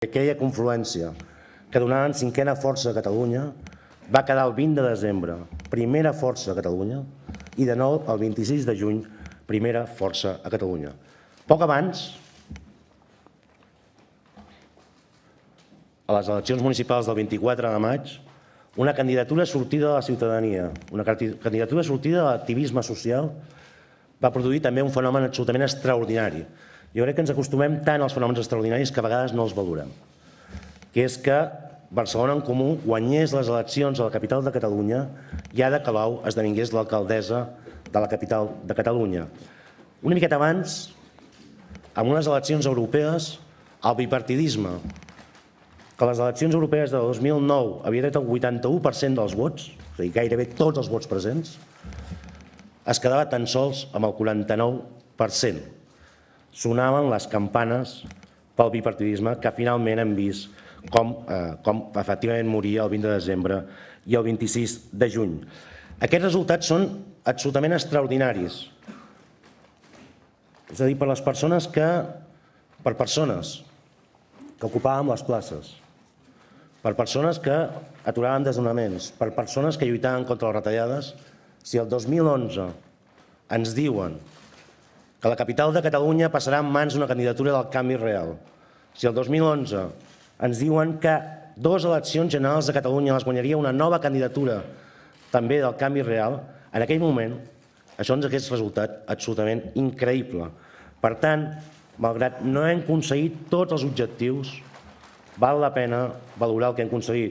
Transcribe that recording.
Aquella confluència que donaven cinquena força a Catalunya va quedar el 20 de desembre, primera força a Catalunya, i de nou el 26 de juny, primera força a Catalunya. Poc abans, a les eleccions municipals del 24 de maig, una candidatura sortida de la ciutadania, una candidatura sortida de l'activisme social, va produir també un fenomen absolutament extraordinari. Jo crec que ens acostumem tant als fenòmens extraordinaris que a vegades no els valorem, que és que Barcelona en Comú guanyés les eleccions a la capital de Catalunya i Ada Colau esdevingués l'alcaldessa de la capital de Catalunya. Una miqueta abans, amb unes eleccions europees, el bipartidisme, que les eleccions europees de 2009 havia tret el 81% dels vots, és a dir, gairebé tots els vots presents, es quedava tan sols amb el 49%. Sonaven les campanes pel bipartidisme que finalment hem vist com, eh, com efectivament moria el 20 de desembre i el 26 de juny. Aquests resultats són absolutament extraordinaris. És a dir, per les persones que, per persones que ocupàvem les places, per persones que aturaven desnonaments, per persones que lluitaven contra les retallades, si el 2011 ens diuen que la capital de Catalunya passarà en mans d'una candidatura del canvi real, si el 2011 ens diuen que dues eleccions generals de Catalunya les guanyaria una nova candidatura també del canvi real, en aquell moment això ens hagués resultat absolutament increïble. Per tant, malgrat no hem aconseguit tots els objectius, val la pena valorar el que hem aconseguit.